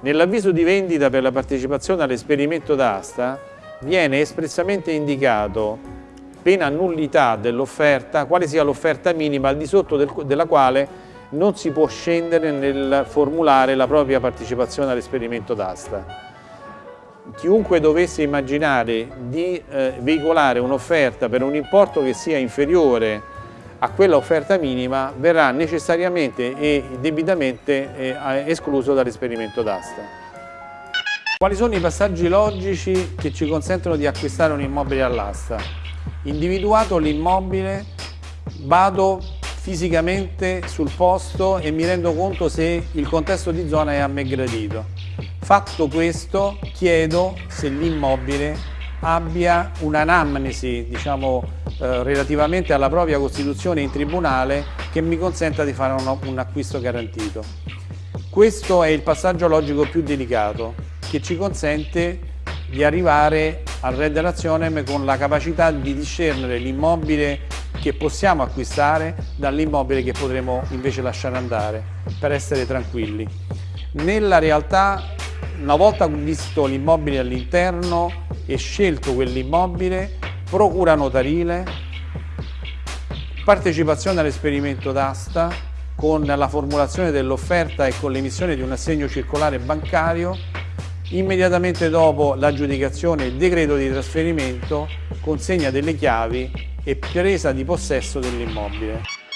Nell'avviso di vendita per la partecipazione all'esperimento d'asta viene espressamente indicato, pena nullità dell'offerta, quale sia l'offerta minima al di sotto del, della quale non si può scendere nel formulare la propria partecipazione all'esperimento d'asta. Chiunque dovesse immaginare di eh, veicolare un'offerta per un importo che sia inferiore a quella offerta minima verrà necessariamente e debitamente eh, escluso dall'esperimento d'asta. Quali sono i passaggi logici che ci consentono di acquistare un immobile all'asta? Individuato l'immobile, vado fisicamente sul posto e mi rendo conto se il contesto di zona è a me gradito. Fatto questo, chiedo se l'immobile abbia un'anamnesi, diciamo, eh, relativamente alla propria costituzione in tribunale che mi consenta di fare un, un acquisto garantito. Questo è il passaggio logico più delicato che ci consente di arrivare al Red Nazionem con la capacità di discernere l'immobile che possiamo acquistare dall'immobile che potremo invece lasciare andare per essere tranquilli. Nella realtà, una volta visto l'immobile all'interno e scelto quell'immobile, procura notarile, partecipazione all'esperimento d'asta con la formulazione dell'offerta e con l'emissione di un assegno circolare bancario, immediatamente dopo l'aggiudicazione il decreto di trasferimento consegna delle chiavi e presa di possesso dell'immobile.